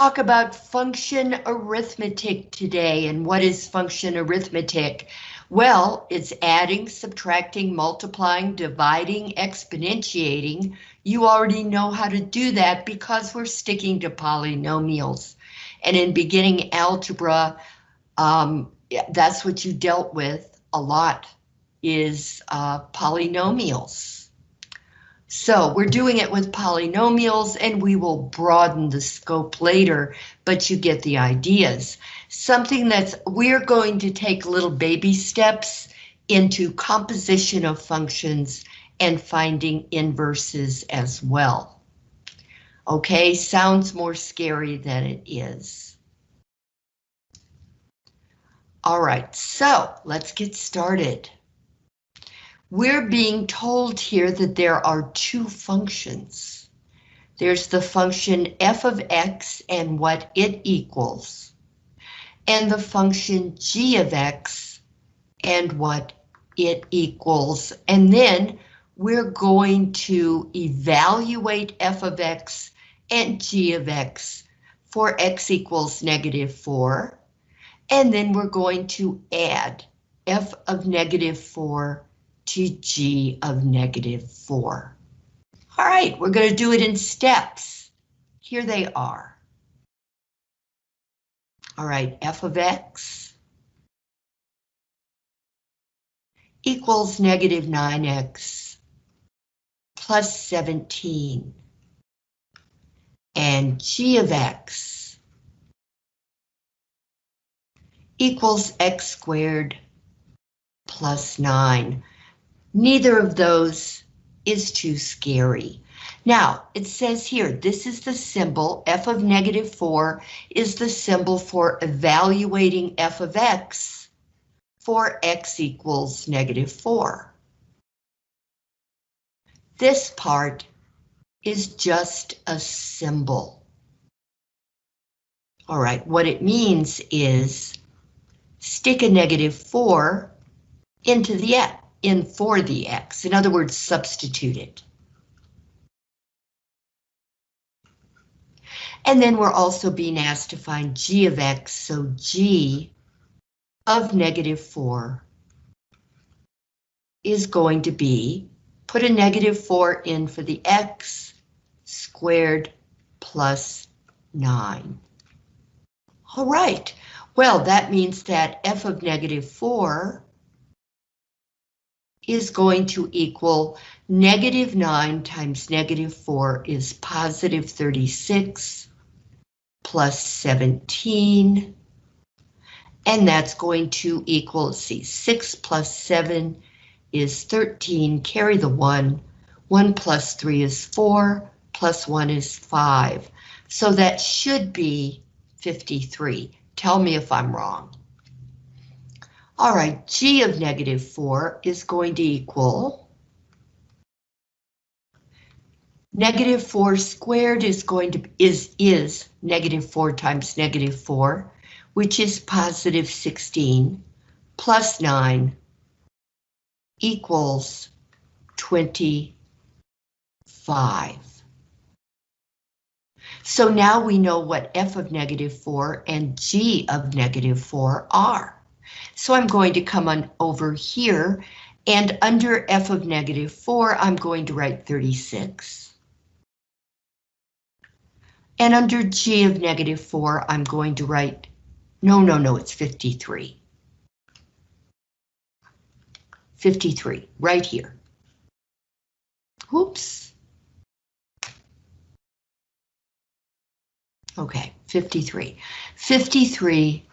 talk about function arithmetic today. And what is function arithmetic? Well, it's adding, subtracting, multiplying, dividing, exponentiating. You already know how to do that because we're sticking to polynomials. And in beginning algebra, um, that's what you dealt with a lot is uh, polynomials. So we're doing it with polynomials and we will broaden the scope later, but you get the ideas. Something that's, we're going to take little baby steps into composition of functions and finding inverses as well. Okay, sounds more scary than it is. All right, so let's get started. We're being told here that there are two functions. There's the function f of x and what it equals, and the function g of x and what it equals. And then we're going to evaluate f of x and g of x for x equals negative 4. And then we're going to add f of negative 4 to g of negative 4. All right, we're going to do it in steps. Here they are. All right, f of x equals negative 9x plus 17. And g of x equals x squared plus 9. Neither of those is too scary. Now, it says here, this is the symbol, f of negative 4 is the symbol for evaluating f of x for x equals negative 4. This part is just a symbol. All right, what it means is stick a negative 4 into the x in for the x. In other words, substitute it. And then we're also being asked to find g of x, so g of negative 4 is going to be, put a negative 4 in for the x squared plus 9. All right, well, that means that f of negative 4 is going to equal negative 9 times negative 4 is positive 36 plus 17. And that's going to equal, see, 6 plus 7 is 13, carry the 1. 1 plus 3 is 4, plus 1 is 5. So that should be 53. Tell me if I'm wrong. All right, g of negative 4 is going to equal negative 4 squared is going to is is negative 4 times negative 4, which is positive 16 plus 9 equals 25. So now we know what f of negative 4 and g of negative 4 are. So I'm going to come on over here and under f of negative 4, I'm going to write 36. And under g of negative 4, I'm going to write, no, no, no, it's 53. 53, right here. Oops. Okay, 53. 53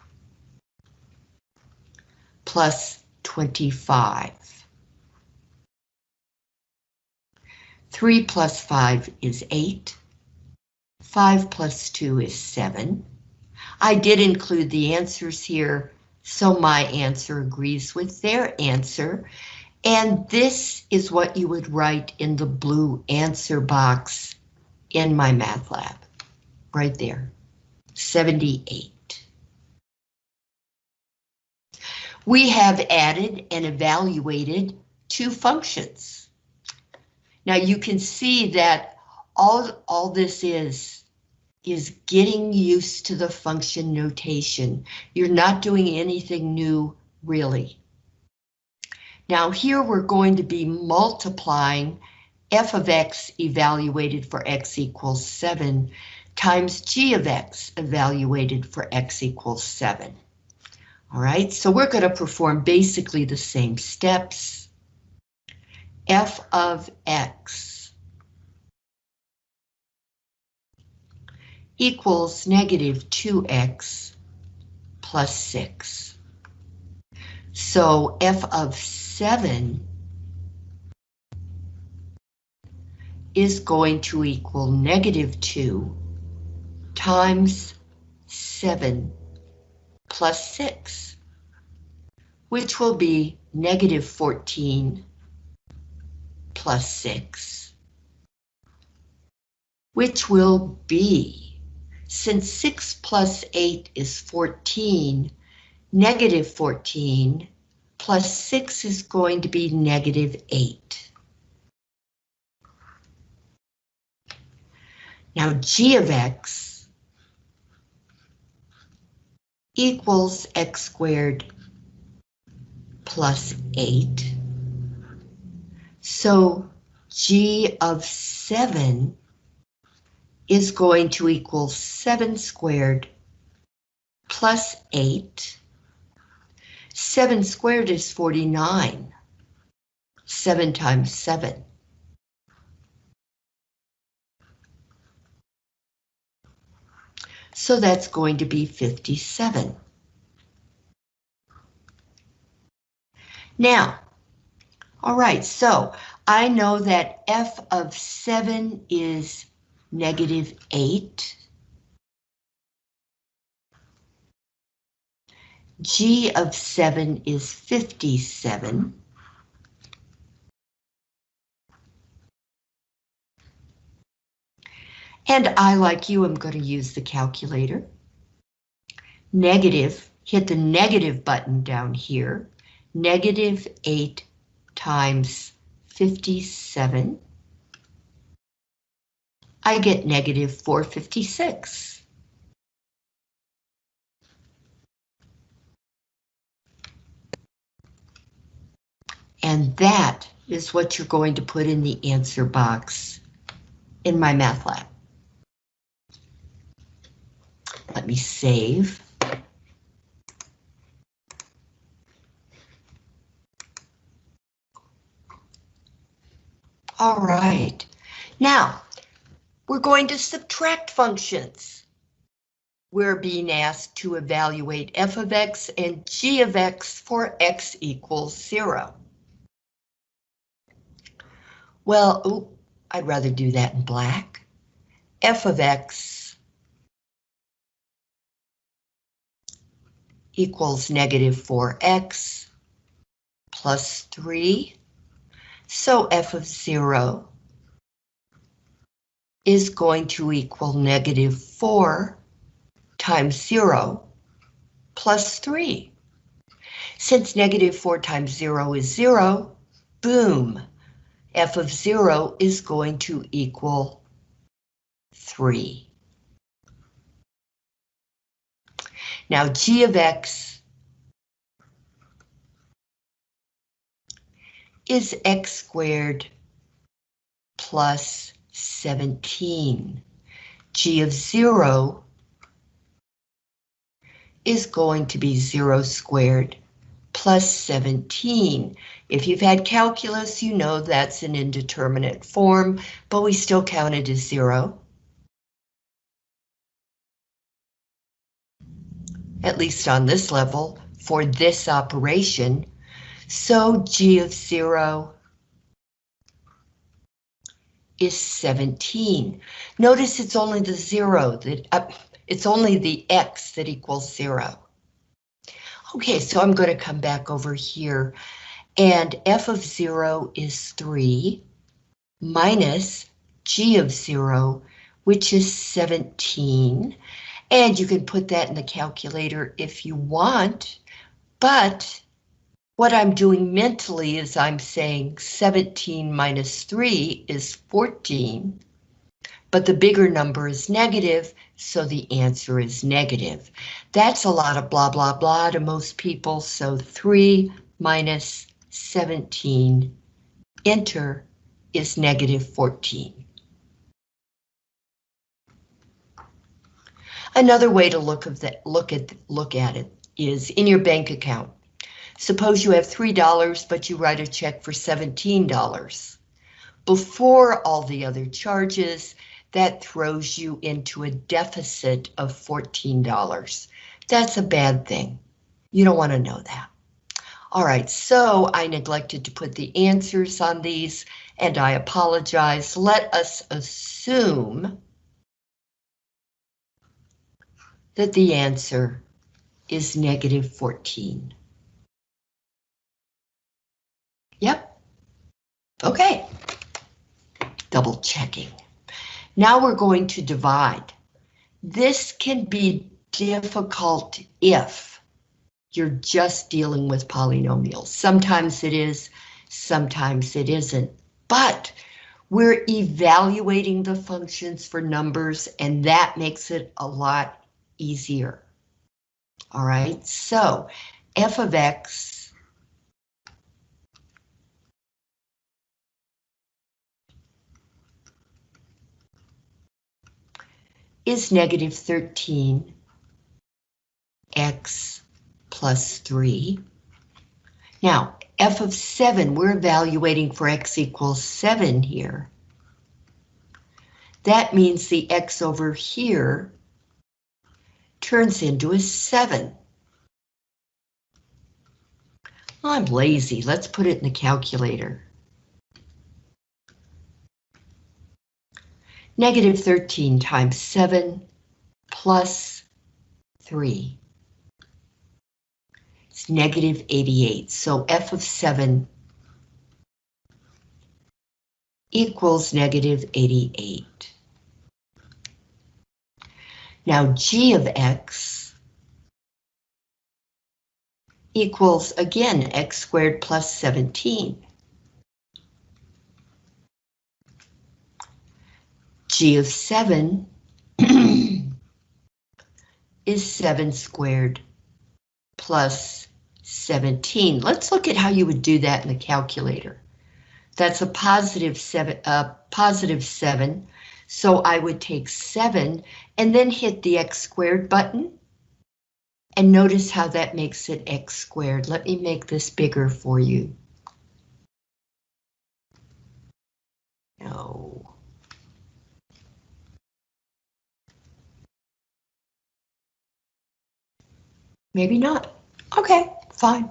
plus 25. 3 plus 5 is 8. 5 plus 2 is 7. I did include the answers here, so my answer agrees with their answer. And this is what you would write in the blue answer box in MyMathLab, right there, 78. We have added and evaluated two functions. Now you can see that all, all this is, is getting used to the function notation. You're not doing anything new, really. Now here we're going to be multiplying f of x evaluated for x equals 7 times g of x evaluated for x equals 7. All right, so we're going to perform basically the same steps. f of x equals negative 2x plus 6. So f of 7 is going to equal negative 2 times 7 plus 6, which will be negative 14 plus 6, which will be, since 6 plus 8 is 14, negative 14 plus 6 is going to be negative 8. Now g of x equals x squared plus 8. So g of 7 is going to equal 7 squared plus 8 7 squared is 49. 7 times 7. So that's going to be 57. Now, all right, so I know that f of 7 is negative 8. G of 7 is 57. And I, like you, am going to use the calculator. Negative, hit the negative button down here. Negative 8 times 57. I get negative 456. And that is what you're going to put in the answer box in MyMathLab. Let me save. All right, now we're going to subtract functions. We're being asked to evaluate f of x and g of x for x equals zero. Well, ooh, I'd rather do that in black. f of x equals negative 4x plus 3. So f of 0 is going to equal negative 4 times 0 plus 3. Since negative 4 times 0 is 0, boom, f of 0 is going to equal 3. Now g of x is x squared plus 17. g of 0 is going to be 0 squared plus 17. If you've had calculus, you know that's an indeterminate form, but we still count it as zero. At least on this level, for this operation. So g of zero is 17. Notice it's only the zero that, uh, it's only the x that equals zero. Okay, so I'm going to come back over here and f of 0 is 3 minus g of 0, which is 17. And you can put that in the calculator if you want, but what I'm doing mentally is I'm saying 17 minus 3 is 14. but the bigger number is negative, so the answer is negative. That's a lot of blah, blah, blah to most people, so 3 minus 17, enter, is negative 14. Another way to look of look at look at it is in your bank account. Suppose you have $3, but you write a check for $17. Before all the other charges, that throws you into a deficit of $14. That's a bad thing. You don't want to know that. All right, so I neglected to put the answers on these, and I apologize. Let us assume that the answer is negative 14. Yep. Okay. Double checking. Now we're going to divide. This can be difficult if you're just dealing with polynomials. Sometimes it is, sometimes it isn't. But we're evaluating the functions for numbers and that makes it a lot easier. All right, so f of x is negative 13 x plus 3. Now, f of 7, we're evaluating for x equals 7 here. That means the x over here turns into a 7. I'm lazy. Let's put it in the calculator. Negative 13 times 7 plus 3. It's negative 88. So f of 7 equals negative 88. Now g of x equals, again, x squared plus 17. g of 7 is 7 squared plus 17. Let's look at how you would do that in the calculator. That's a positive 7, uh, positive 7 so I would take 7 and then hit the x squared button. And notice how that makes it x squared. Let me make this bigger for you. No. Maybe not. Okay, fine.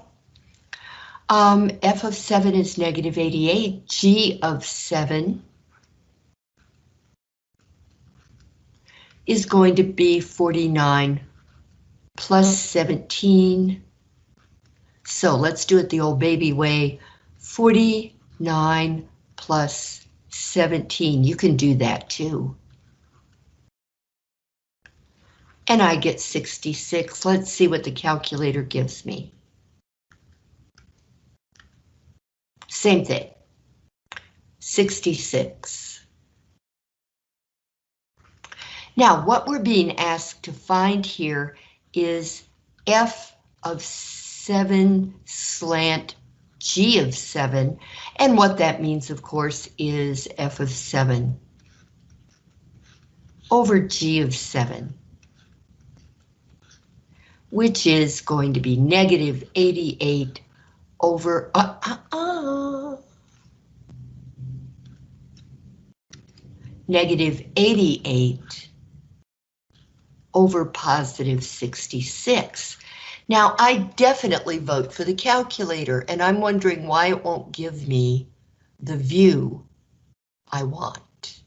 Um, f of 7 is negative 88. g of 7 is going to be 49 plus 17. So let's do it the old baby way. 49 plus 17. You can do that too. And I get 66. Let's see what the calculator gives me. Same thing. 66. Now, what we're being asked to find here is f of 7 slant g of 7, and what that means, of course, is f of 7 over g of 7, which is going to be negative 88 over, uh, uh, uh, negative 88 over positive 66. Now, I definitely vote for the calculator, and I'm wondering why it won't give me the view I want.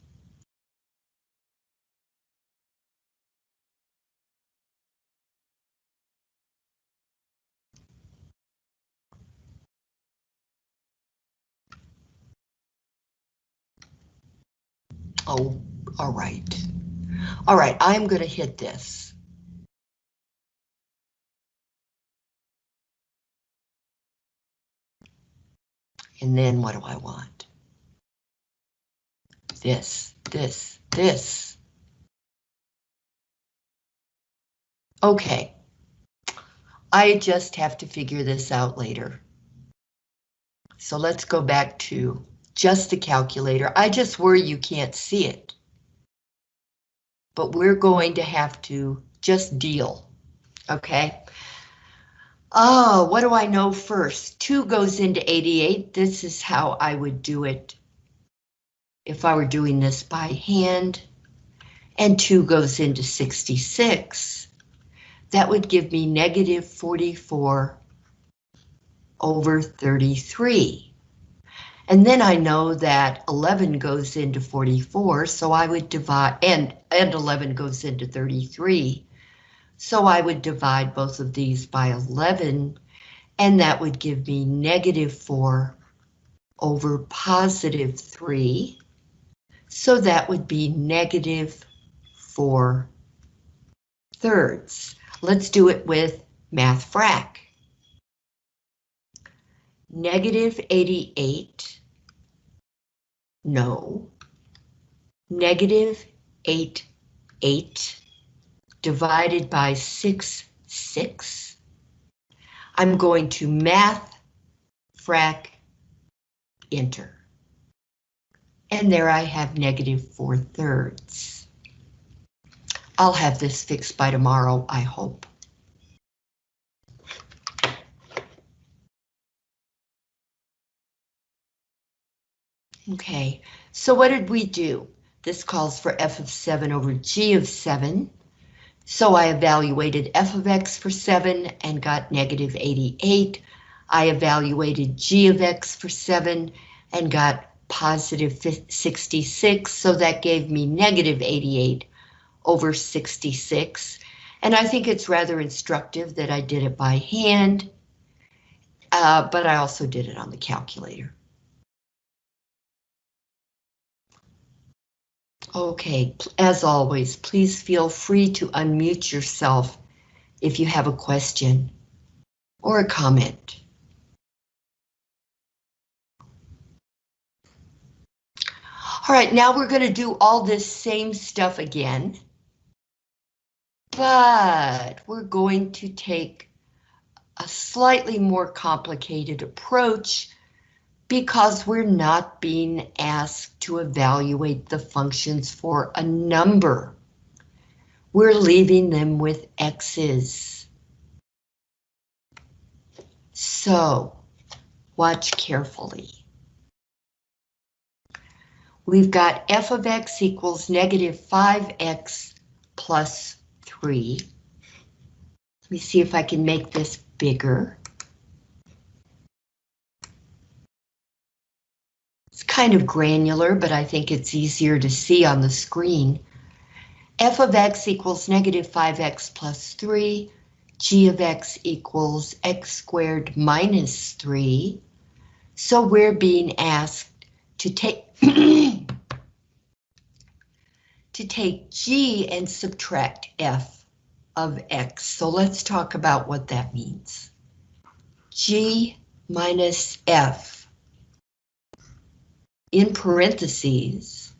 Oh, all right. All right, I'm going to hit this. And then what do I want? this, this, this. Okay. I just have to figure this out later. So let's go back to just the calculator. I just worry you can't see it. But we're going to have to just deal, okay? Oh, what do I know first? 2 goes into 88. This is how I would do it if I were doing this by hand. And 2 goes into 66. That would give me negative 44 over 33. And then I know that 11 goes into 44, so I would divide, and, and 11 goes into 33. So I would divide both of these by 11, and that would give me negative 4 over positive 3. So that would be negative 4 thirds. Let's do it with mathfrak. Negative 88, no. Negative 8, 8 divided by 6, 6. I'm going to math, frac, enter. And there I have negative 4 thirds. I'll have this fixed by tomorrow, I hope. Okay, so what did we do? This calls for f of 7 over g of 7. So I evaluated f of x for 7 and got negative 88. I evaluated g of x for 7 and got positive 66, so that gave me negative 88 over 66. And I think it's rather instructive that I did it by hand, uh, but I also did it on the calculator. Okay, as always, please feel free to unmute yourself if you have a question or a comment. All right, now we're going to do all this same stuff again. But we're going to take a slightly more complicated approach because we're not being asked to evaluate the functions for a number. We're leaving them with x's. So, watch carefully. We've got f of x equals negative 5x plus 3. Let me see if I can make this bigger. Kind of granular, but I think it's easier to see on the screen. f of x equals negative 5x plus 3, g of x equals x squared minus 3. So we're being asked to take to take g and subtract f of x. So let's talk about what that means. g minus f in parentheses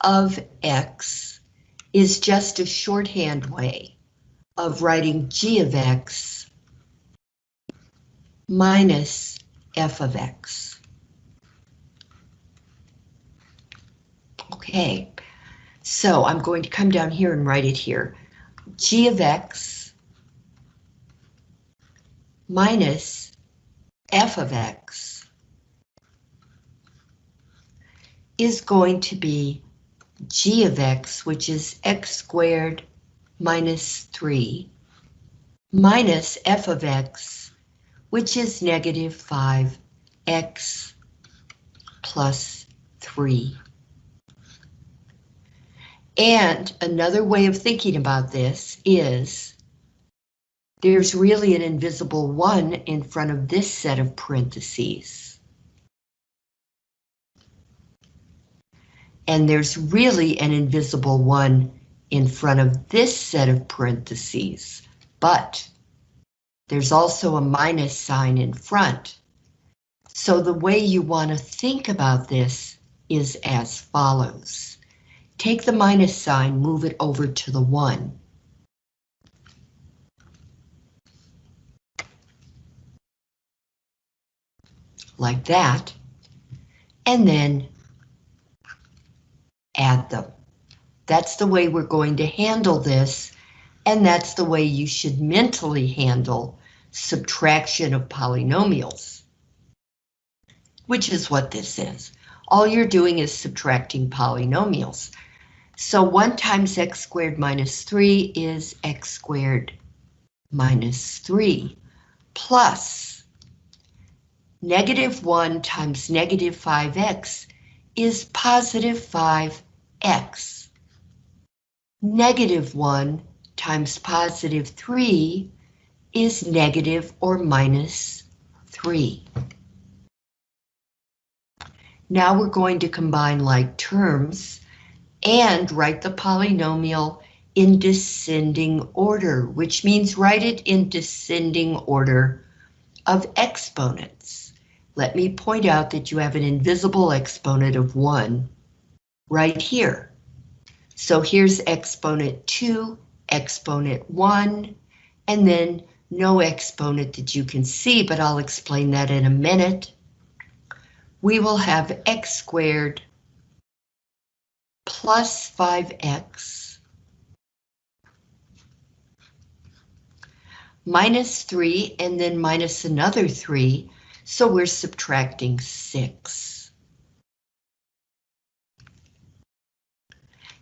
of x is just a shorthand way of writing g of x minus f of x. Okay, so I'm going to come down here and write it here. g of x minus f of x is going to be g of x, which is x squared minus 3, minus f of x, which is negative 5x plus 3. And another way of thinking about this is there's really an invisible 1 in front of this set of parentheses. And there's really an invisible one in front of this set of parentheses, but there's also a minus sign in front. So the way you want to think about this is as follows. Take the minus sign, move it over to the 1. Like that. And then add them. That's the way we're going to handle this, and that's the way you should mentally handle subtraction of polynomials, which is what this is. All you're doing is subtracting polynomials. So 1 times x squared minus 3 is x squared minus 3 plus negative 1 times negative 5x is positive 5x. Negative 1 times positive 3 is negative or minus 3. Now we're going to combine like terms and write the polynomial in descending order, which means write it in descending order of exponents. Let me point out that you have an invisible exponent of 1 right here. So here's exponent 2, exponent 1, and then no exponent that you can see, but I'll explain that in a minute. We will have x squared plus 5x minus 3 and then minus another 3, so we're subtracting 6.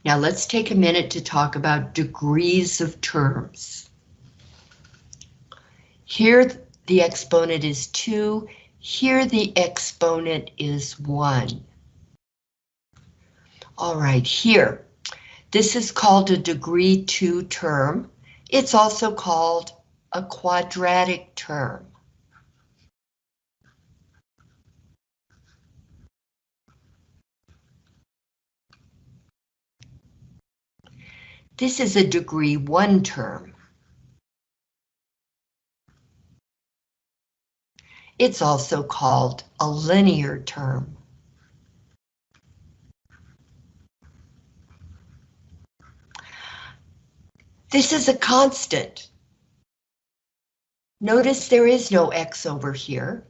Now let's take a minute to talk about degrees of terms. Here the exponent is 2, here the exponent is 1. All right, here, this is called a degree 2 term. It's also called a quadratic term. This is a degree 1 term. It's also called a linear term. This is a constant. Notice there is no x over here.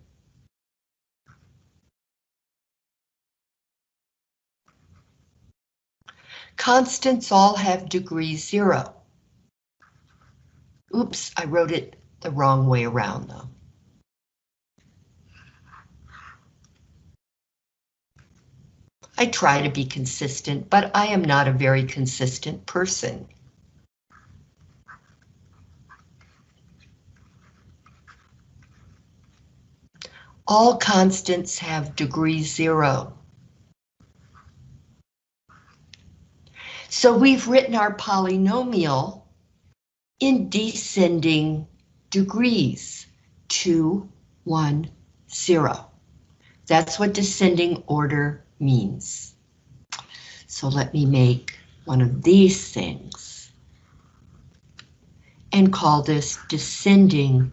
Constants all have degree zero. Oops, I wrote it the wrong way around though. I try to be consistent, but I am not a very consistent person. All constants have degree zero. So we've written our polynomial in descending degrees, 2, 1, 0. That's what descending order means. So let me make one of these things and call this descending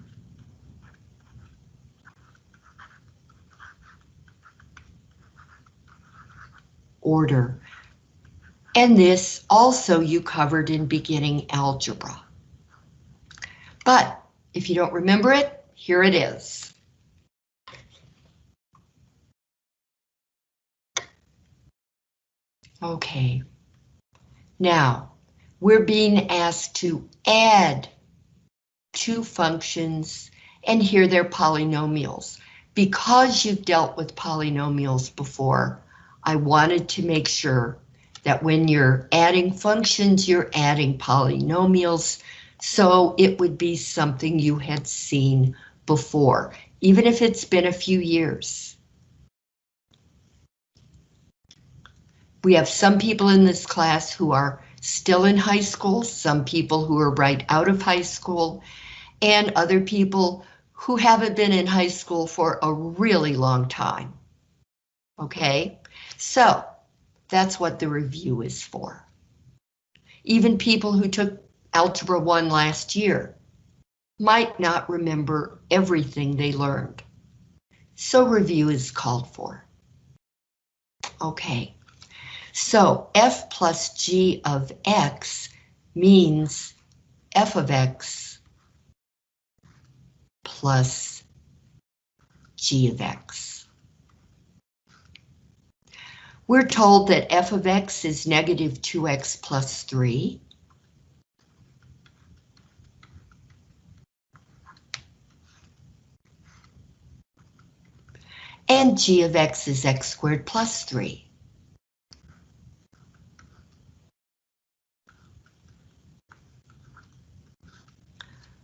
order. And this also you covered in beginning algebra. But if you don't remember it, here it is. Okay. Now, we're being asked to add two functions, and here they're polynomials. Because you've dealt with polynomials before, I wanted to make sure that when you're adding functions, you're adding polynomials, so it would be something you had seen before, even if it's been a few years. We have some people in this class who are still in high school, some people who are right out of high school, and other people who haven't been in high school for a really long time. Okay, so that's what the review is for. Even people who took Algebra 1 last year might not remember everything they learned. So review is called for. Okay, so f plus g of x means f of x plus g of x. We're told that f of x is negative 2x plus 3. And g of x is x squared plus 3.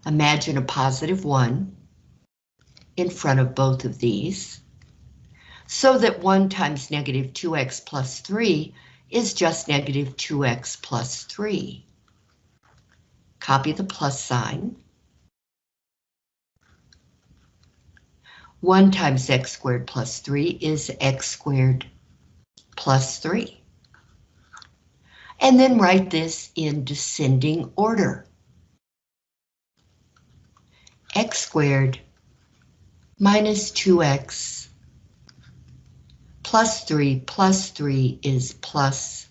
Imagine a positive 1 in front of both of these, so that 1 times negative 2x plus 3 is just negative 2x plus 3. Copy the plus sign. 1 times x squared plus 3 is x squared plus 3. And then write this in descending order x squared minus 2x plus 3 plus 3 is plus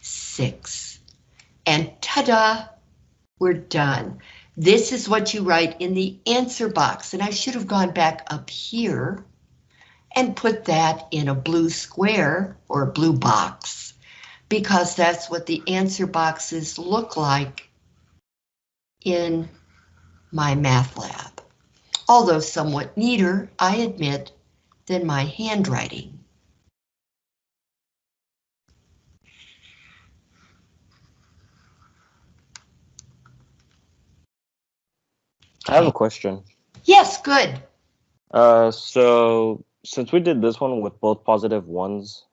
6. And ta-da, we're done. This is what you write in the answer box, and I should have gone back up here and put that in a blue square or a blue box, because that's what the answer boxes look like in MyMathLab, although somewhat neater, I admit, than my handwriting. I have a question. Yes, good. Uh, so since we did this one with both positive ones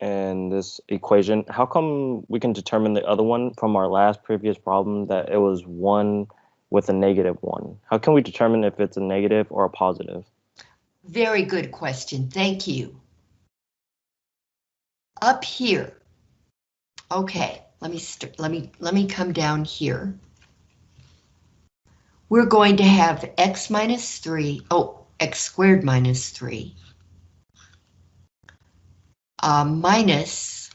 and this equation, how come we can determine the other one from our last previous problem that it was one with a negative one? How can we determine if it's a negative or a positive? Very good question, thank you. Up here. Okay, let me let me let me come down here. We're going to have x minus 3, oh, x squared minus 3, uh, minus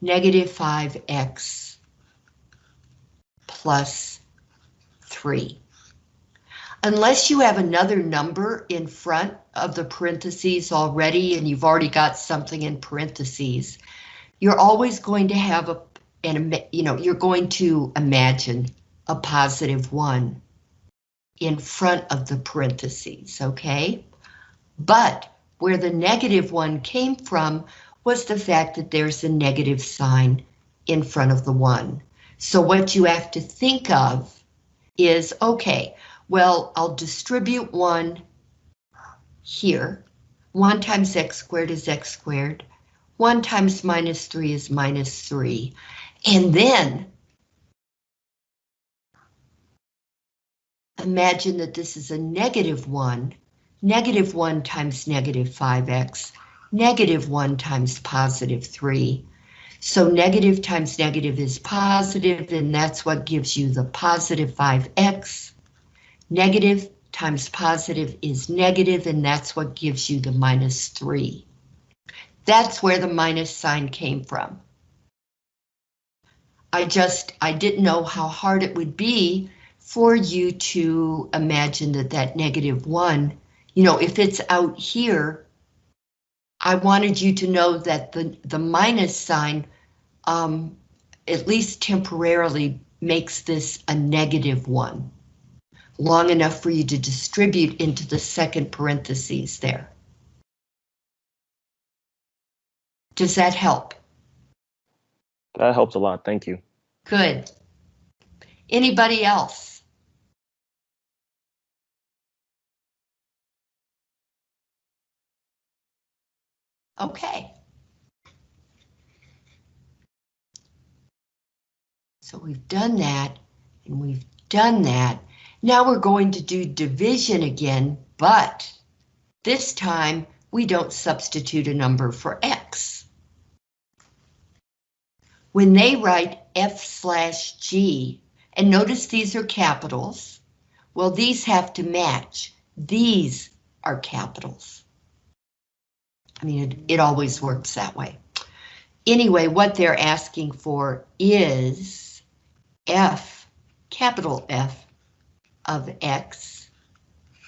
negative 5x plus 3. Unless you have another number in front of the parentheses already and you've already got something in parentheses, you're always going to have a, an, you know, you're going to imagine a positive 1 in front of the parentheses, okay? But where the negative 1 came from was the fact that there's a negative sign in front of the 1. So what you have to think of is, okay, well, I'll distribute 1 here. 1 times x squared is x squared. 1 times minus 3 is minus 3. And then imagine that this is a negative 1. Negative 1 times negative 5x. Negative 1 times positive 3. So negative times negative is positive, and that's what gives you the positive 5x. Negative times positive is negative, and that's what gives you the minus 3. That's where the minus sign came from. I just, I didn't know how hard it would be for you to imagine that that negative 1, you know, if it's out here, I wanted you to know that the, the minus sign um, at least temporarily makes this a negative one, long enough for you to distribute into the second parentheses there. Does that help? That helps a lot, thank you. Good. Anybody else? Okay. So we've done that, and we've done that. Now we're going to do division again, but this time we don't substitute a number for X. When they write F slash G, and notice these are capitals, well, these have to match. These are capitals. I mean, it, it always works that way. Anyway, what they're asking for is f, capital F, of x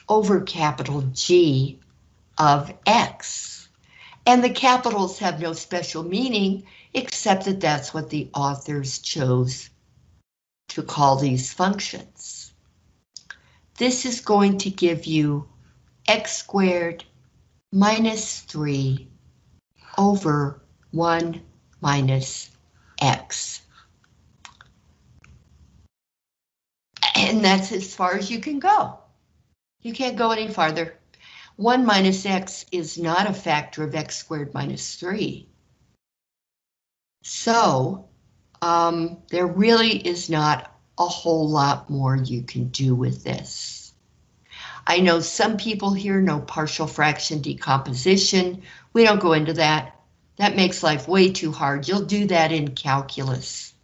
over capital G of x. And the capitals have no special meaning except that that's what the authors chose to call these functions. This is going to give you x squared minus 3 over 1 minus x. And that's as far as you can go. You can't go any farther. 1 minus x is not a factor of x squared minus 3. So, um, there really is not a whole lot more you can do with this. I know some people here know partial fraction decomposition. We don't go into that. That makes life way too hard. You'll do that in calculus.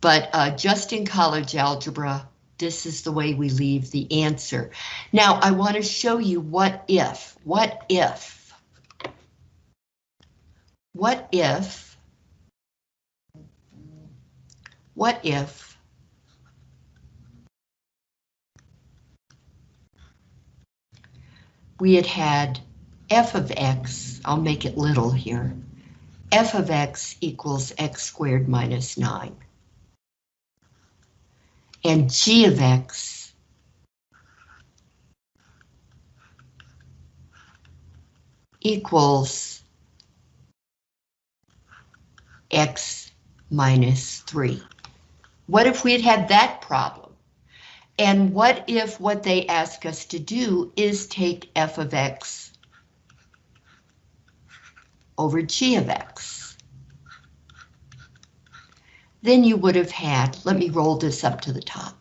But uh, just in college algebra, this is the way we leave the answer. Now, I want to show you what if, what if, what if, what if we had had f of x, I'll make it little here, f of x equals x squared minus 9 and g of x equals x minus 3. What if we had had that problem? And what if what they ask us to do is take f of x over g of x? then you would have had, let me roll this up to the top.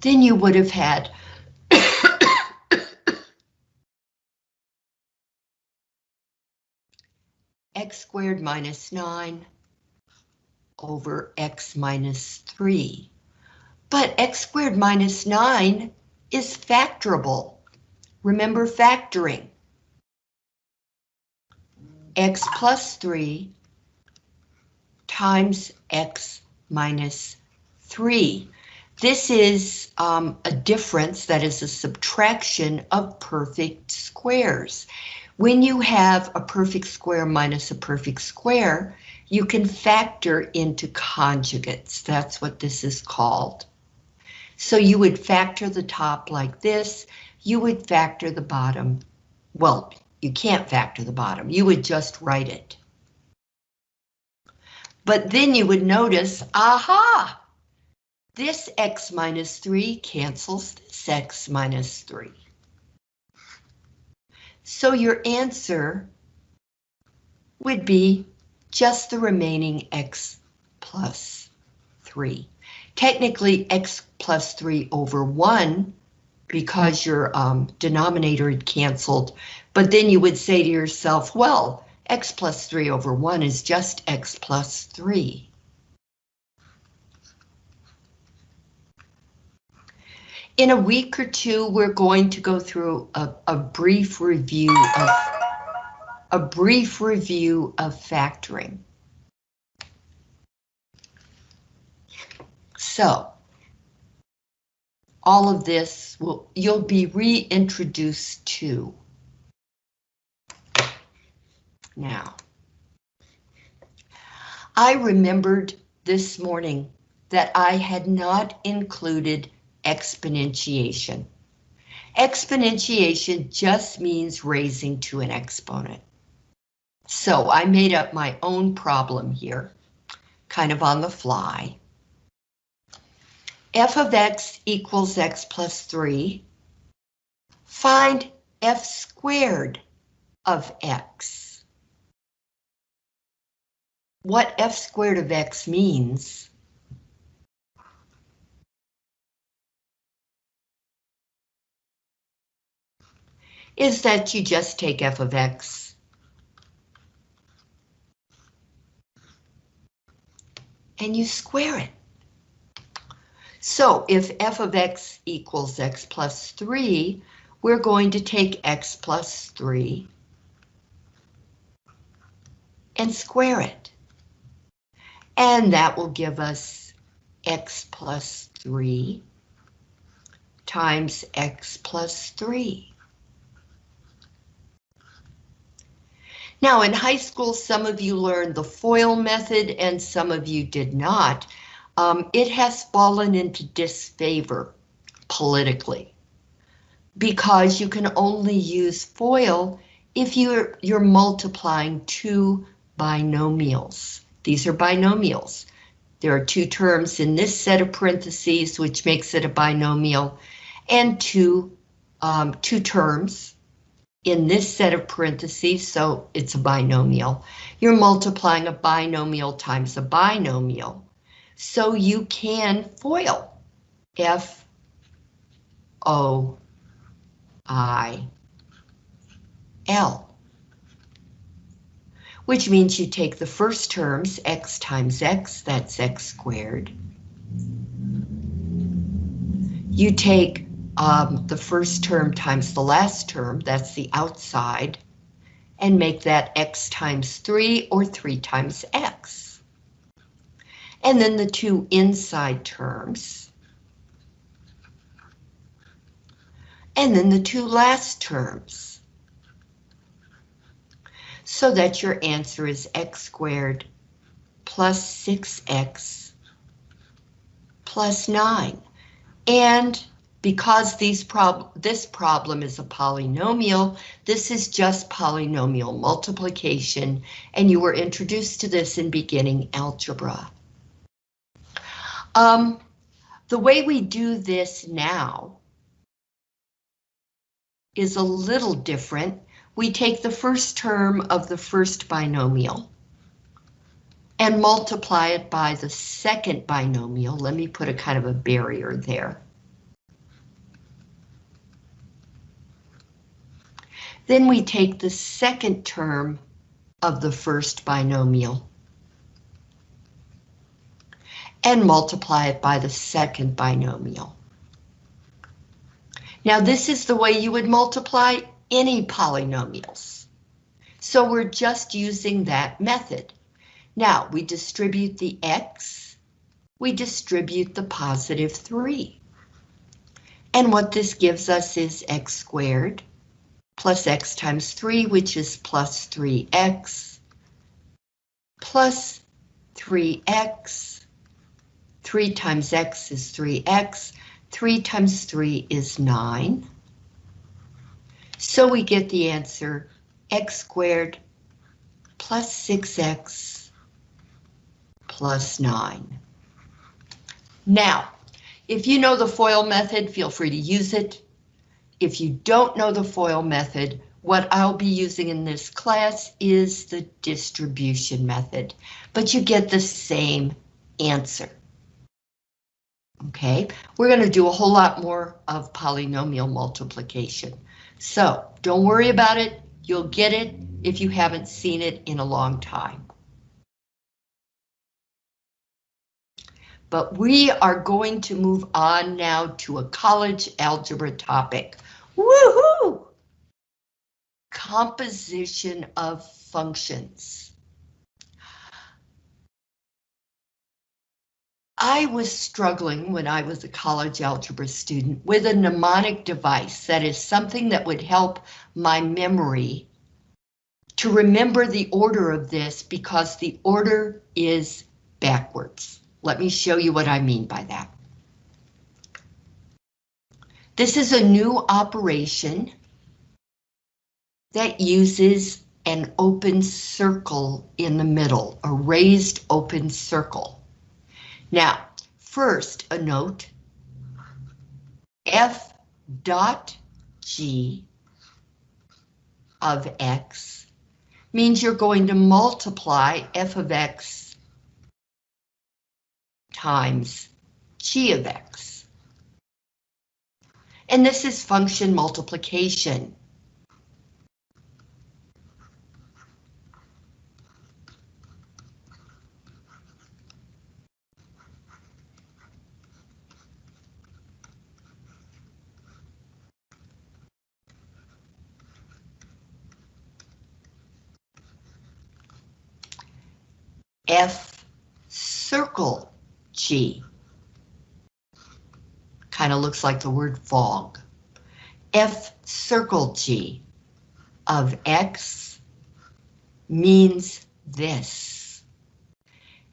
Then you would have had x squared minus 9 over x minus 3. But x squared minus 9 is factorable. Remember factoring. x plus 3 times x minus 3. This is um, a difference that is a subtraction of perfect squares. When you have a perfect square minus a perfect square, you can factor into conjugates. That's what this is called. So you would factor the top like this. You would factor the bottom. Well, you can't factor the bottom. You would just write it. But then you would notice, aha, this x minus 3 cancels this x minus 3. So your answer would be just the remaining x plus 3. Technically x plus 3 over 1 because your um, denominator had canceled, but then you would say to yourself, well, x plus 3 over 1 is just x plus 3. In a week or two, we're going to go through a, a brief review of a brief review of factoring. So, all of this will you'll be reintroduced to. Now, I remembered this morning that I had not included exponentiation. Exponentiation just means raising to an exponent. So I made up my own problem here, kind of on the fly. F of x equals x plus 3. Find f squared of x what f squared of x means. is that you just take f of x and you square it. So if f of x equals x plus 3, we're going to take x plus 3 and square it. And that will give us x plus 3 times x plus 3. Now, in high school, some of you learned the FOIL method and some of you did not. Um, it has fallen into disfavor politically because you can only use FOIL if you're, you're multiplying two binomials. These are binomials. There are two terms in this set of parentheses, which makes it a binomial, and two, um, two terms in this set of parentheses, so it's a binomial. You're multiplying a binomial times a binomial. So you can FOIL F O I L which means you take the first terms, x times x, that's x squared. You take um, the first term times the last term, that's the outside, and make that x times 3 or 3 times x. And then the two inside terms. And then the two last terms so that your answer is x squared plus 6x plus 9. And because these prob this problem is a polynomial, this is just polynomial multiplication, and you were introduced to this in beginning algebra. Um, the way we do this now is a little different we take the first term of the first binomial and multiply it by the second binomial. Let me put a kind of a barrier there. Then we take the second term of the first binomial and multiply it by the second binomial. Now this is the way you would multiply any polynomials. So we're just using that method. Now we distribute the x, we distribute the positive 3. And what this gives us is x squared plus x times 3, which is plus 3x, plus 3x, 3 times x is 3x, 3 times 3 is 9. So we get the answer x squared plus 6x plus 9. Now, if you know the FOIL method, feel free to use it. If you don't know the FOIL method, what I'll be using in this class is the distribution method, but you get the same answer. Okay, we're going to do a whole lot more of polynomial multiplication. So don't worry about it. You'll get it if you haven't seen it in a long time. But we are going to move on now to a college algebra topic. Woohoo! Composition of functions. I was struggling when I was a college algebra student with a mnemonic device that is something that would help my memory to remember the order of this because the order is backwards. Let me show you what I mean by that. This is a new operation that uses an open circle in the middle, a raised open circle. Now, first a note, f dot g of x means you're going to multiply f of x times g of x. And this is function multiplication. f circle g. Kind of looks like the word fog. f circle g of x means this.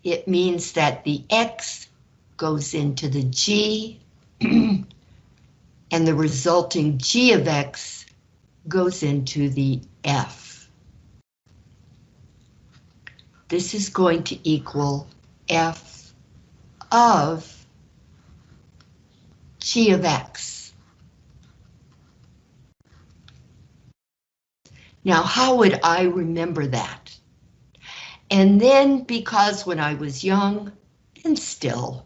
It means that the x goes into the g and the resulting g of x goes into the f. This is going to equal f of g of x. Now, how would I remember that? And then, because when I was young, and still,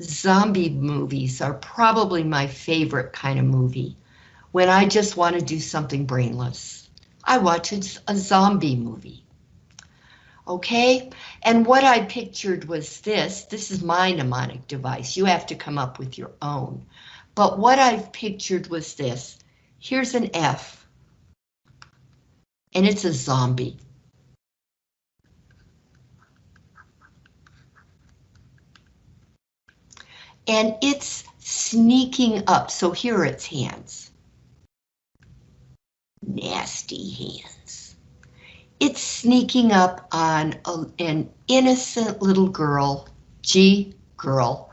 zombie movies are probably my favorite kind of movie. When I just want to do something brainless, I watch a zombie movie. Okay, and what I pictured was this. This is my mnemonic device. You have to come up with your own. But what I've pictured was this. Here's an F. And it's a zombie. And it's sneaking up. So here are its hands. Nasty hands. It's sneaking up on a, an innocent little girl, G girl,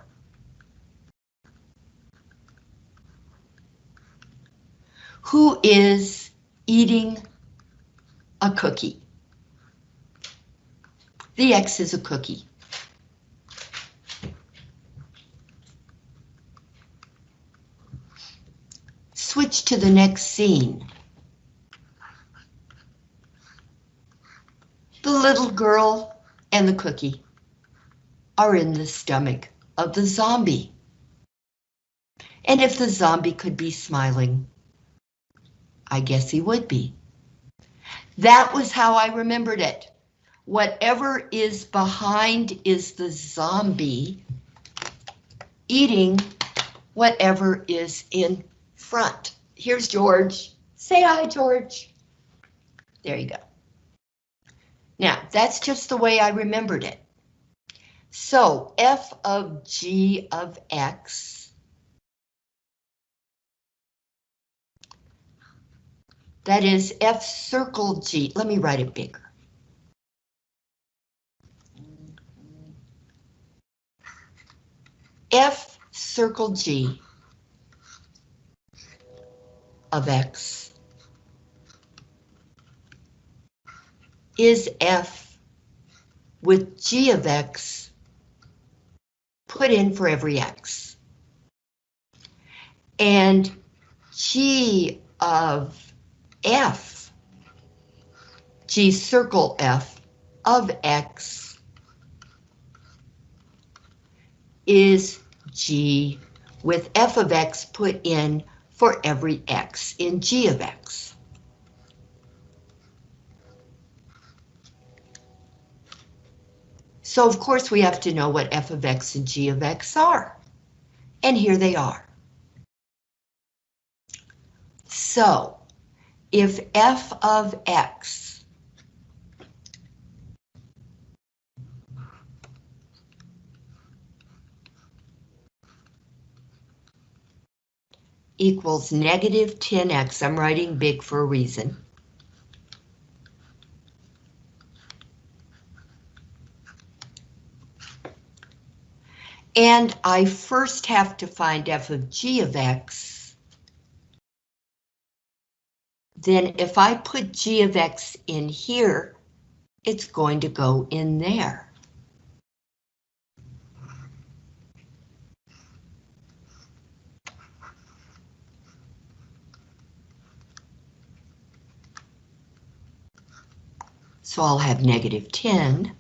who is eating a cookie. The X is a cookie. Switch to the next scene. The little girl and the cookie are in the stomach of the zombie. And if the zombie could be smiling, I guess he would be. That was how I remembered it. Whatever is behind is the zombie eating whatever is in front. Here's George. Say hi, George. There you go. Now, that's just the way I remembered it. So, f of g of x That is F circle G. Let me write it bigger. F circle G of X is F with G of X put in for every X. And G of f, g circle f of x is g with f of x put in for every x in g of x. So of course we have to know what f of x and g of x are. And here they are. So if f of x equals negative 10x, I'm writing big for a reason. And I first have to find f of g of x then if I put g of x in here, it's going to go in there. So I'll have negative 10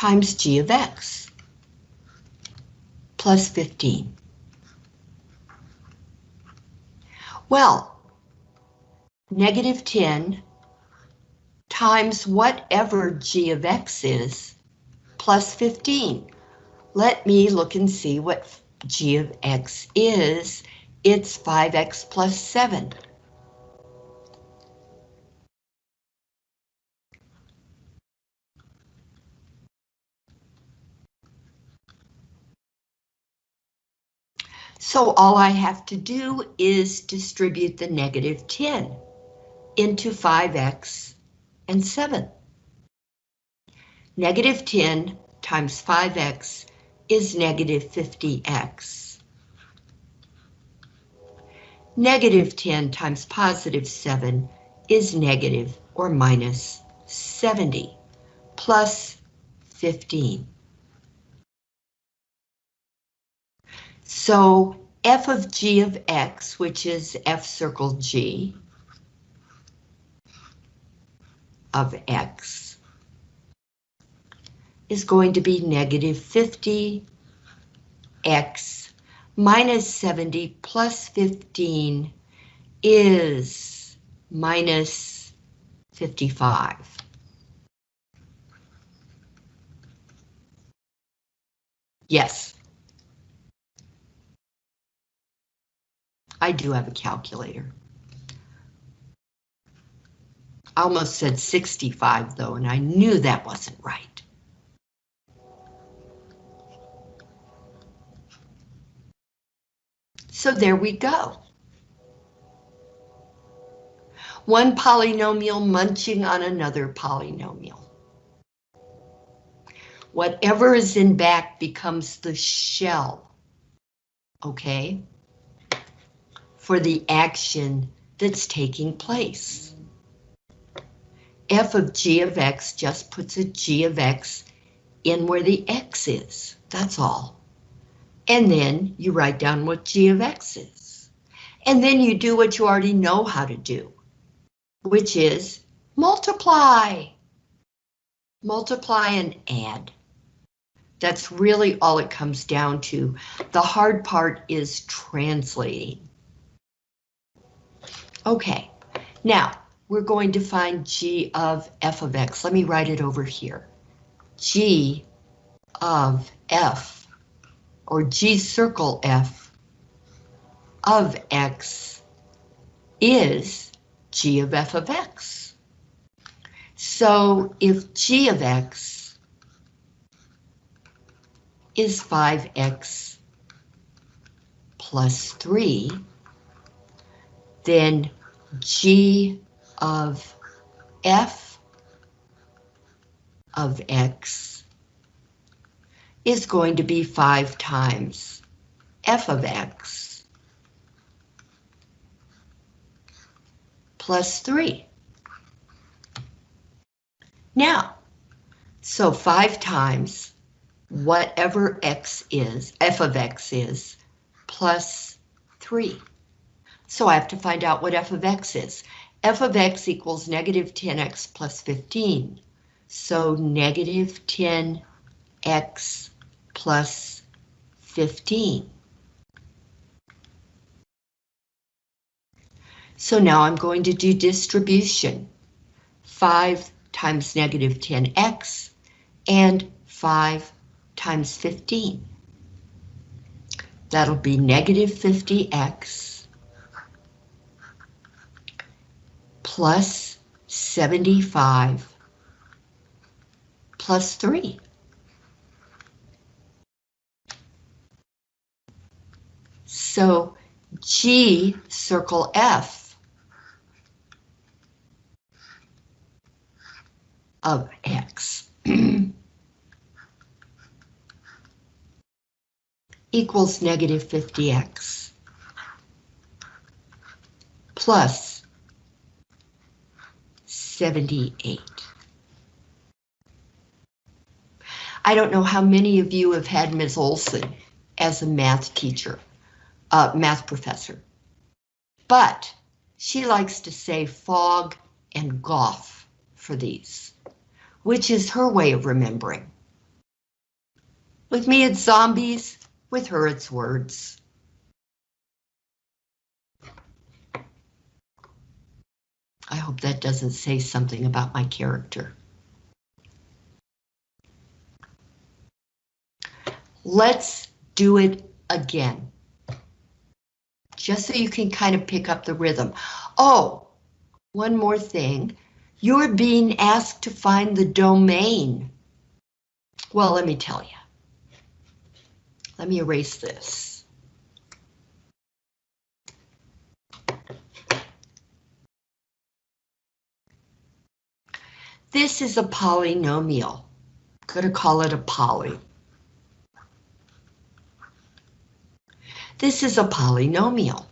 times g of x plus 15. Well, negative 10 times whatever g of x is, plus 15. Let me look and see what g of x is. It's 5x plus 7. So all I have to do is distribute the negative 10 into 5x and 7. Negative 10 times 5x is negative 50x. Negative 10 times positive 7 is negative or minus 70 plus 15. So f of g of x, which is f circle g of x, is going to be negative 50 x minus 70 plus 15 is minus 55. Yes. I do have a calculator. I almost said 65 though, and I knew that wasn't right. So there we go. One polynomial munching on another polynomial. Whatever is in back becomes the shell, okay? For the action that's taking place. f of g of x just puts a g of x in where the x is, that's all. And then you write down what g of x is. And then you do what you already know how to do, which is multiply. Multiply and add. That's really all it comes down to. The hard part is translating. Okay, now we're going to find g of f of x. Let me write it over here. g of f, or g circle f of x is g of f of x. So if g of x is 5x plus 3, then g of f of x is going to be 5 times f of x plus 3. Now, so 5 times whatever x is, f of x is, plus 3. So I have to find out what f of x is. f of x equals negative 10x plus 15. So negative 10x plus 15. So now I'm going to do distribution. 5 times negative 10x and 5 times 15. That'll be negative 50x plus 75 plus 3. So G circle F of X equals negative 50x plus 78. I don't know how many of you have had Ms. Olson as a math teacher, uh, math professor, but she likes to say fog and goff for these, which is her way of remembering. With me, it's zombies, with her it's words. I hope that doesn't say something about my character. Let's do it again. Just so you can kind of pick up the rhythm. Oh, one more thing. You're being asked to find the domain. Well, let me tell you. Let me erase this. This is a polynomial. I'm Gonna call it a poly. This is a polynomial.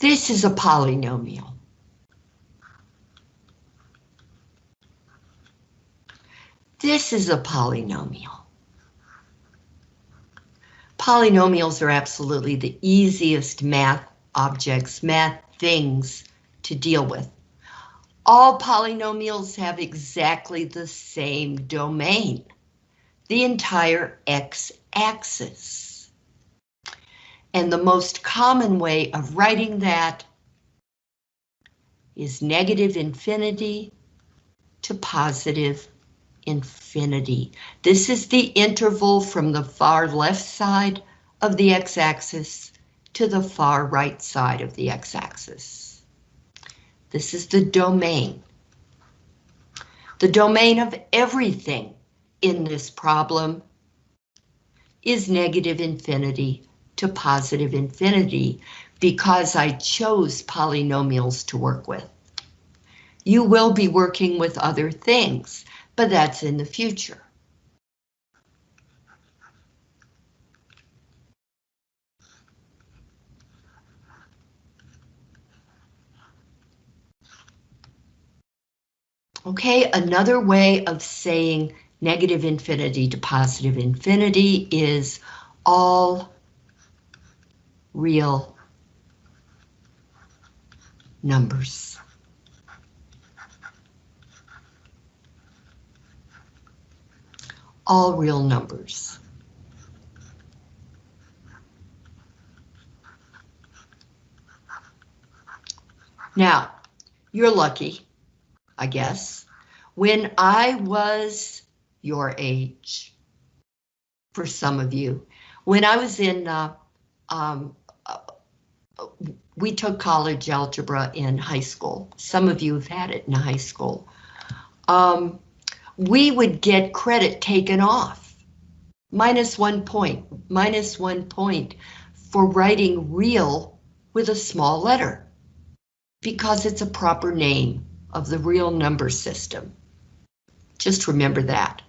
This is a polynomial. This is a polynomial. Polynomials are absolutely the easiest math objects, math things to deal with. All polynomials have exactly the same domain, the entire x-axis. And the most common way of writing that is negative infinity to positive infinity. This is the interval from the far left side of the x-axis to the far right side of the x-axis. This is the domain. The domain of everything in this problem is negative infinity to positive infinity because I chose polynomials to work with. You will be working with other things, but that's in the future. Okay, another way of saying negative infinity to positive infinity is all real numbers. All real numbers. Now, you're lucky, I guess. When I was your age, for some of you, when I was in, uh, um, we took college algebra in high school. Some of you have had it in high school. Um, we would get credit taken off. Minus one point, minus one point for writing real with a small letter because it's a proper name of the real number system. Just remember that.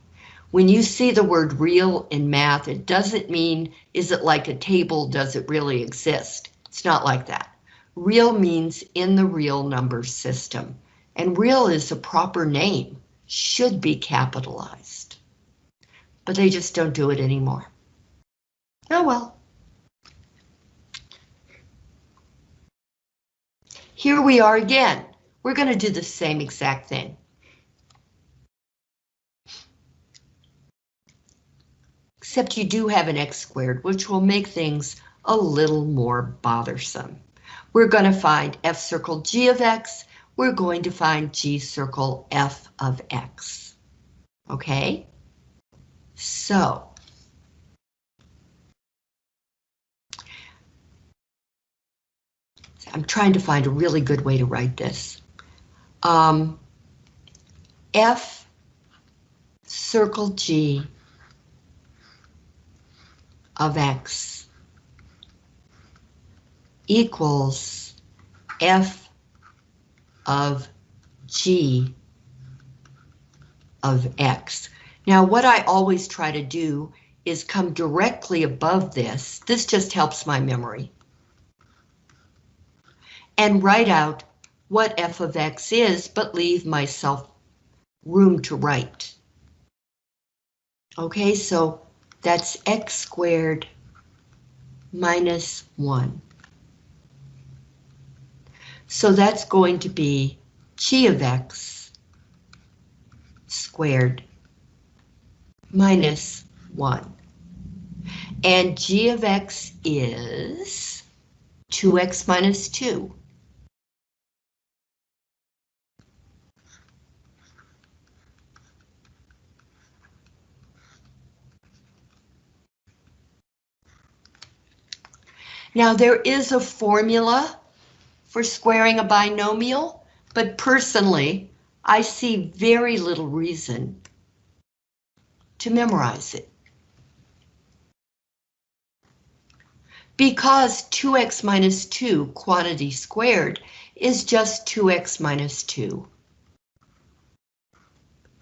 When you see the word real in math, it doesn't mean, is it like a table, does it really exist? It's not like that. Real means in the real number system, and real is a proper name, should be capitalized. But they just don't do it anymore. Oh well. Here we are again. We're going to do the same exact thing. Except you do have an x squared, which will make things a little more bothersome. We're going to find f circle g of x. We're going to find g circle f of x. Okay? So. I'm trying to find a really good way to write this. Um, f circle g of x equals f of g of x. Now what I always try to do is come directly above this. This just helps my memory. And write out what f of x is, but leave myself room to write. Okay, so that's x squared minus 1. So that's going to be g of x squared minus 1. And g of x is 2x minus 2. Now there is a formula for squaring a binomial, but personally, I see very little reason to memorize it. Because 2x minus 2, quantity squared, is just 2x minus 2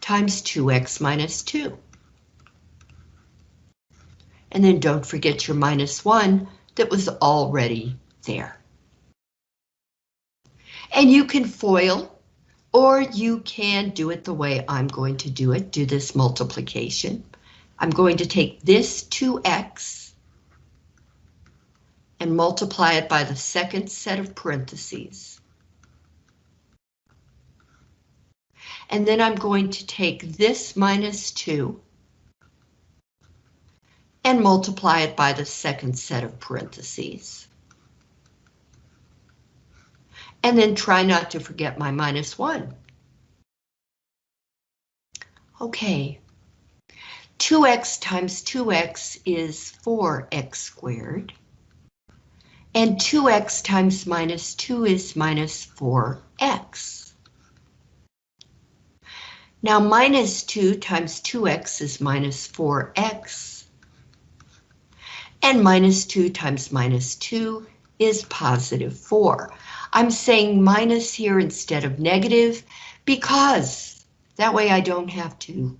times 2x minus 2. And then don't forget your minus 1 that was already there. And you can FOIL, or you can do it the way I'm going to do it, do this multiplication. I'm going to take this 2x and multiply it by the second set of parentheses. And then I'm going to take this minus 2 and multiply it by the second set of parentheses. And then try not to forget my minus 1. Okay. 2x times 2x is 4x squared. And 2x times minus 2 is minus 4x. Now minus 2 times 2x is minus 4x. And minus 2 times minus 2 is positive 4. I'm saying minus here instead of negative because that way I don't have to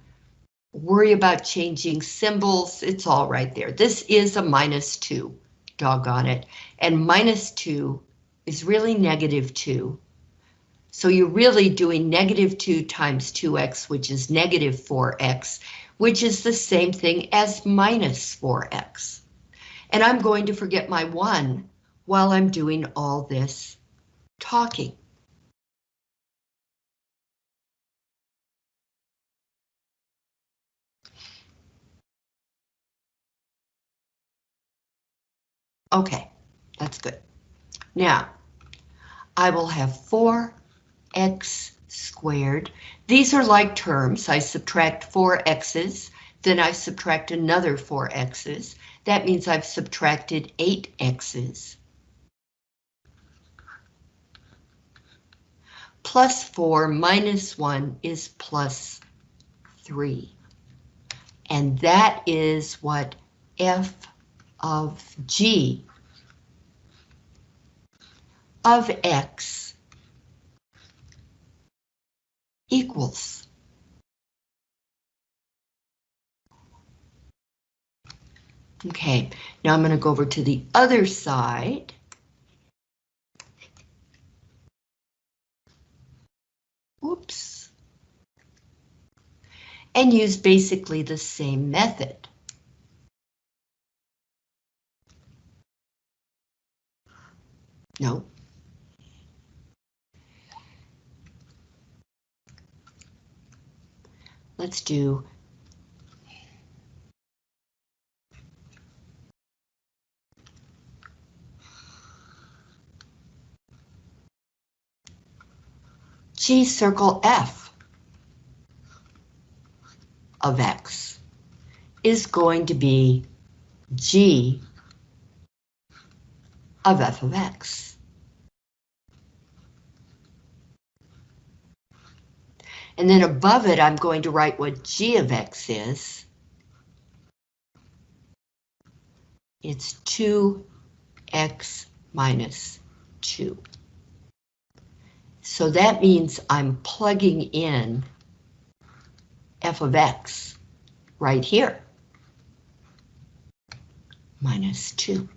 worry about changing symbols. It's all right there. This is a minus 2, doggone it. And minus 2 is really negative 2. So you're really doing negative 2 times 2x, which is negative 4x, which is the same thing as minus 4x. And I'm going to forget my 1 while I'm doing all this talking. Okay, that's good. Now, I will have 4x squared. These are like terms. I subtract 4 x's, then I subtract another 4 x's. That means I've subtracted 8 plus 4 minus 1 is plus 3. And that is what f of g of x equals. Okay, now I'm going to go over to the other side. Oops. And use basically the same method. No. Let's do G circle F of X is going to be G of F of X. And then above it, I'm going to write what G of X is. It's 2x minus 2. So that means I'm plugging in f of x right here. Minus 2.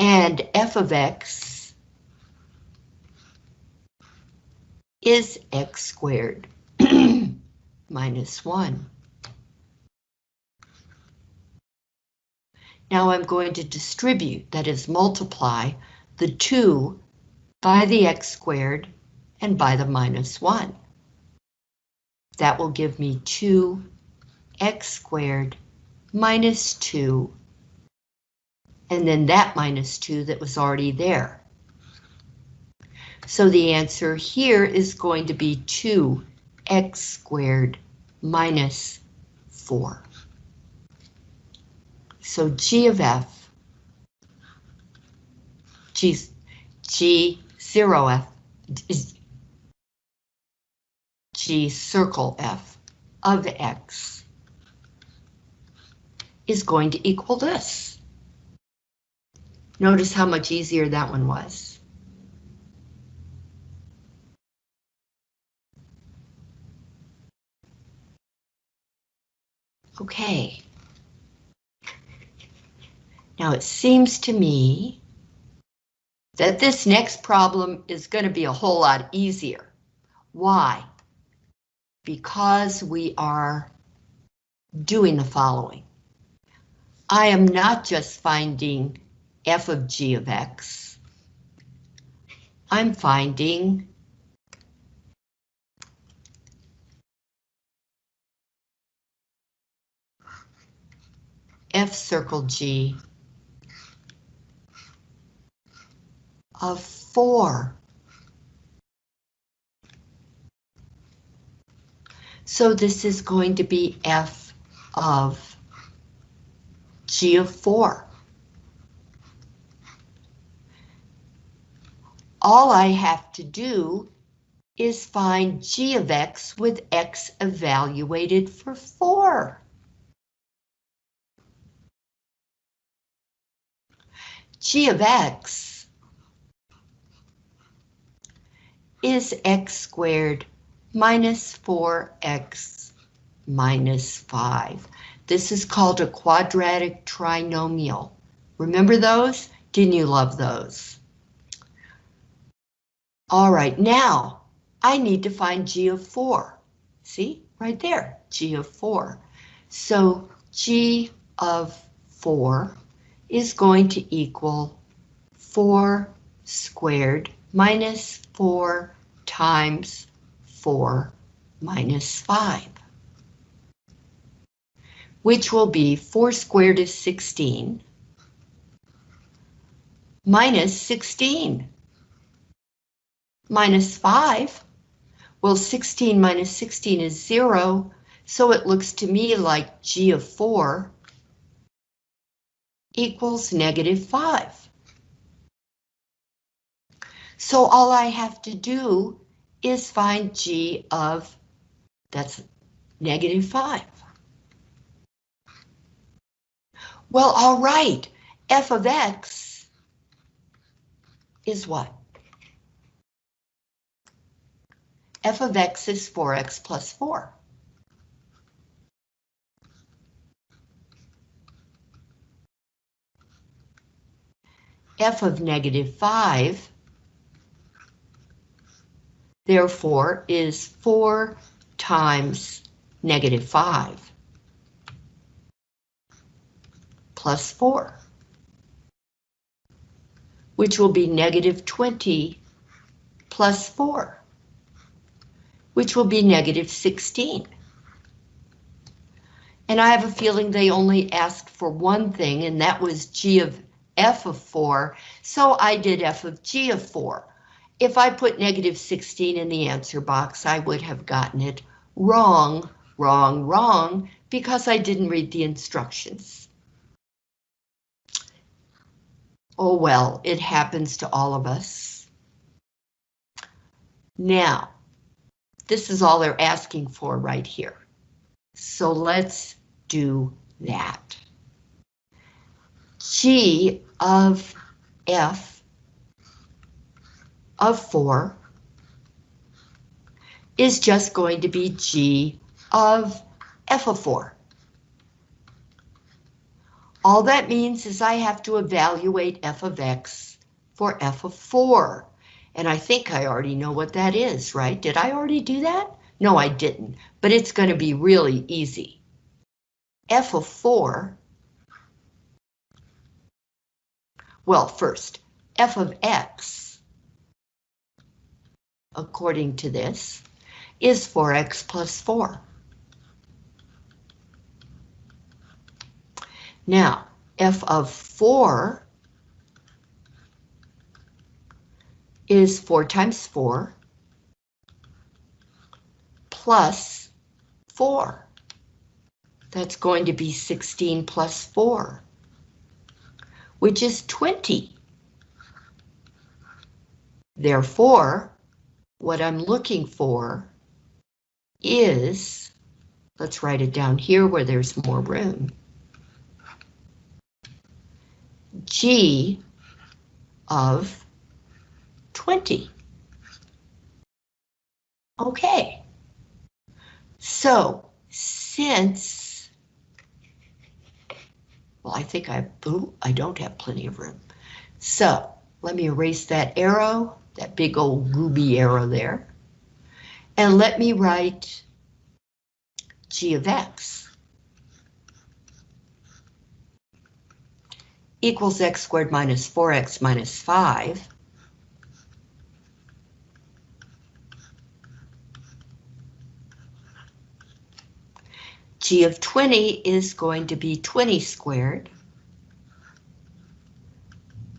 And f of x is x squared minus 1. Now I'm going to distribute, that is multiply, the 2 by the x squared and by the minus 1. That will give me 2x squared minus 2, and then that minus 2 that was already there. So the answer here is going to be 2x squared minus 4. So g of f, g, g 0f is g circle f of x is going to equal this. Notice how much easier that one was. Okay. Now it seems to me that this next problem is going to be a whole lot easier. Why? Because we are doing the following. I am not just finding f of g of x. I'm finding f circle g of 4. So this is going to be f of g of 4. All I have to do is find g of x with x evaluated for 4. g of x is x squared minus 4x minus 5. This is called a quadratic trinomial. Remember those? Didn't you love those? All right, now I need to find g of 4. See, right there, g of 4. So g of 4 is going to equal 4 squared minus 4 times 4 minus 5, which will be 4 squared is 16 minus 16 minus 5. Well, 16 minus 16 is 0, so it looks to me like g of 4 equals negative 5. So all I have to do is find g of, that's negative 5. Well, all right, f of x is what? f of x is 4x plus 4. f of negative 5, therefore, is 4 times negative 5 plus 4, which will be negative 20 plus 4, which will be negative 16. And I have a feeling they only asked for one thing, and that was g of f of 4, so I did f of g of 4. If I put negative 16 in the answer box, I would have gotten it wrong, wrong, wrong, because I didn't read the instructions. Oh well, it happens to all of us. Now, this is all they're asking for right here. So let's do that. G of f of 4 is just going to be g of f of 4. All that means is I have to evaluate f of x for f of 4. And I think I already know what that is, right? Did I already do that? No, I didn't, but it's going to be really easy. f of 4 Well, first, f of x, according to this, is 4x plus 4. Now, f of 4 is 4 times 4 plus 4. That's going to be 16 plus 4 which is 20. Therefore, what I'm looking for is, let's write it down here where there's more room. G of 20. Okay. So since, well, I think I, ooh, I don't have plenty of room. So let me erase that arrow, that big old gooby arrow there. And let me write g of x equals x squared minus 4x minus 5 g of 20 is going to be 20 squared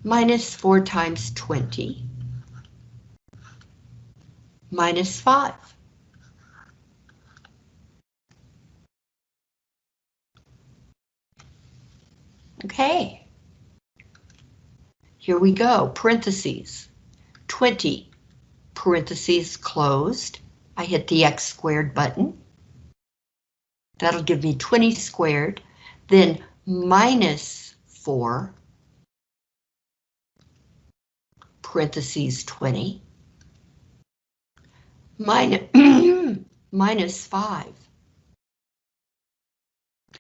minus 4 times 20 minus 5. Okay. Here we go, parentheses. 20, parentheses closed. I hit the x squared button. That'll give me 20 squared, then minus 4, parentheses 20, minus, minus 5.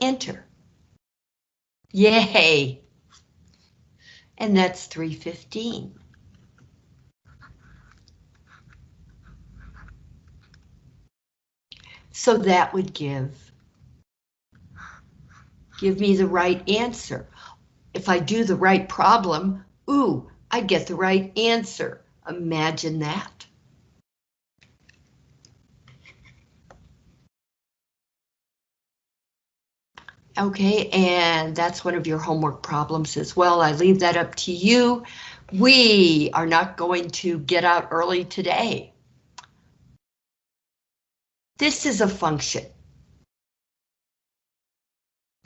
Enter. Yay! And that's 315. So that would give, give me the right answer. If I do the right problem, ooh, I get the right answer. Imagine that. Okay, and that's one of your homework problems as well. I leave that up to you. We are not going to get out early today. This is a function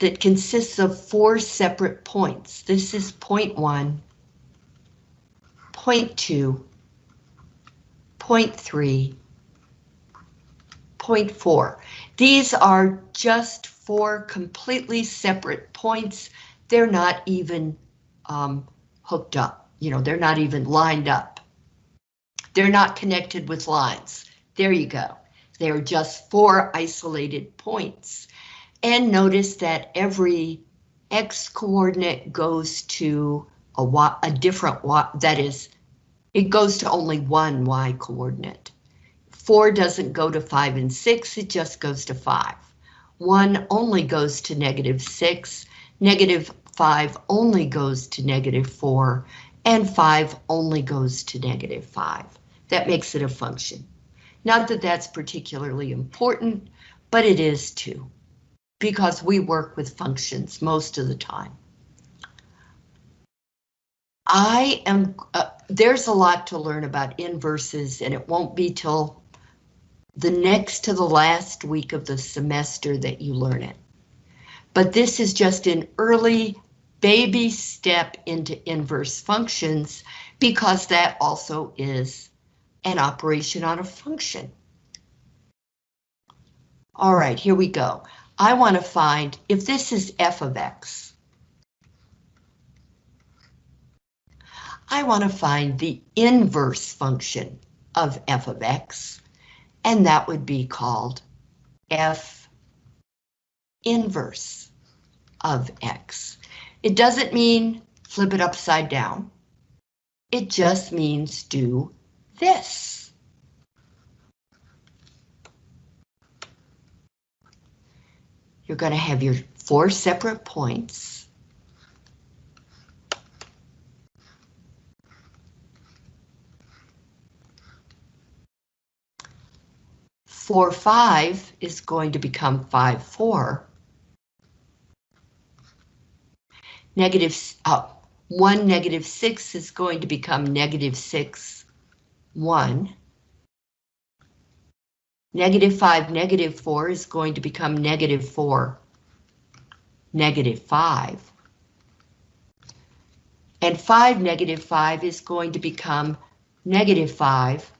that consists of four separate points. This is point one, point two, point three, point four. These are just four completely separate points. They're not even um, hooked up. You know, they're not even lined up. They're not connected with lines. There you go. They're just four isolated points. And notice that every x coordinate goes to a, y, a different y, that is, it goes to only one y coordinate. Four doesn't go to five and six, it just goes to five. 1 only goes to negative 6, negative 5 only goes to negative 4, and 5 only goes to negative 5. That makes it a function. Not that that's particularly important, but it is too, because we work with functions most of the time. I am, uh, there's a lot to learn about inverses and it won't be till the next to the last week of the semester that you learn it. But this is just an early baby step into inverse functions because that also is an operation on a function. All right, here we go. I want to find if this is f of x. I want to find the inverse function of f of x and that would be called f inverse of x. It doesn't mean flip it upside down. It just means do this. You're going to have your four separate points. 4, 5 is going to become 5, 4. Negative, uh, 1 negative 6 is going to become negative 6, 1. Negative 5, negative 4 is going to become negative 4, negative 5. And 5 negative 5 is going to become negative 5,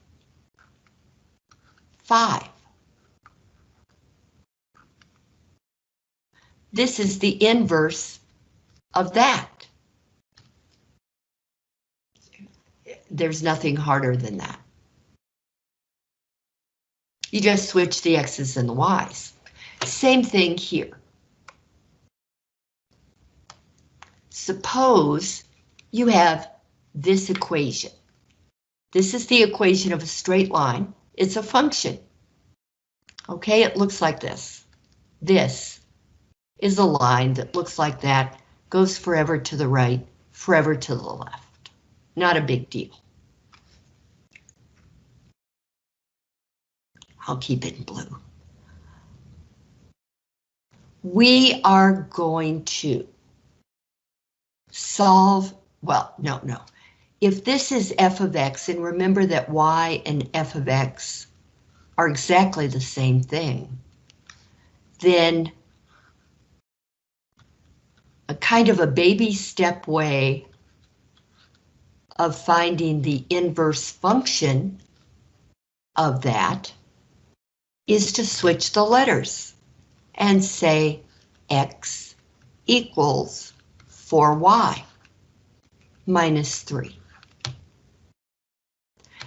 5. This is the inverse of that. there's nothing harder than that. You just switch the x's and the y's. Same thing here. Suppose you have this equation. This is the equation of a straight line. It's a function. Okay, it looks like this. This is a line that looks like that, goes forever to the right, forever to the left. Not a big deal. I'll keep it in blue. We are going to solve, well, no, no. If this is f of x, and remember that y and f of x are exactly the same thing, then a kind of a baby step way of finding the inverse function of that is to switch the letters and say x equals 4y minus 3.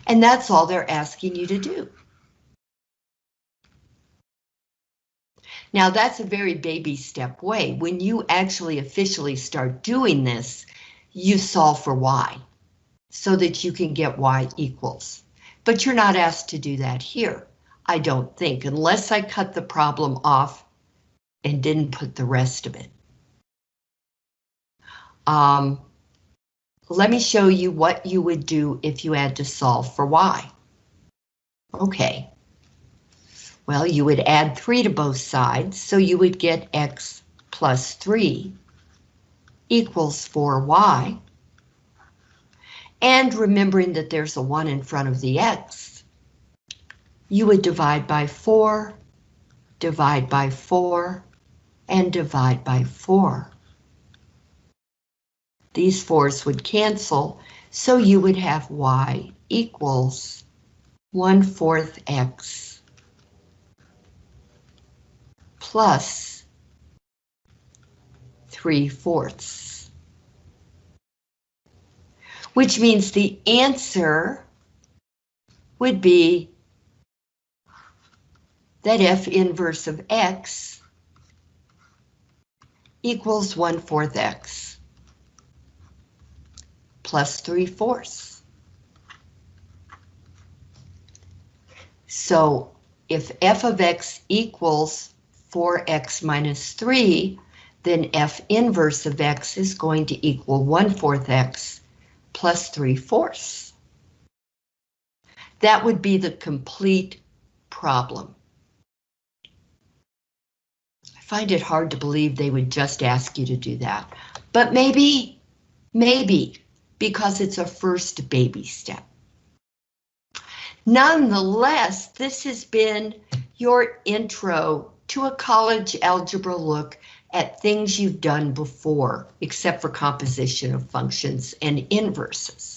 And that's all they're asking you to do. Now that's a very baby step way. When you actually officially start doing this, you solve for y so that you can get y equals. But you're not asked to do that here, I don't think, unless I cut the problem off and didn't put the rest of it. Um, let me show you what you would do if you had to solve for y. Okay, well, you would add 3 to both sides, so you would get x plus 3 equals 4y. And remembering that there's a 1 in front of the x, you would divide by 4, divide by 4, and divide by 4. These 4's would cancel, so you would have y equals 1 fourth x plus 3 fourths. Which means the answer would be that f inverse of x equals 1 fourth x plus 3 fourths. So if f of x equals 4x minus 3, then f inverse of x is going to equal 1 fourth x plus 3 fourths. That would be the complete problem. I find it hard to believe they would just ask you to do that, but maybe, maybe, because it's a first baby step. Nonetheless, this has been your intro to a college algebra look at things you've done before, except for composition of functions and inverses.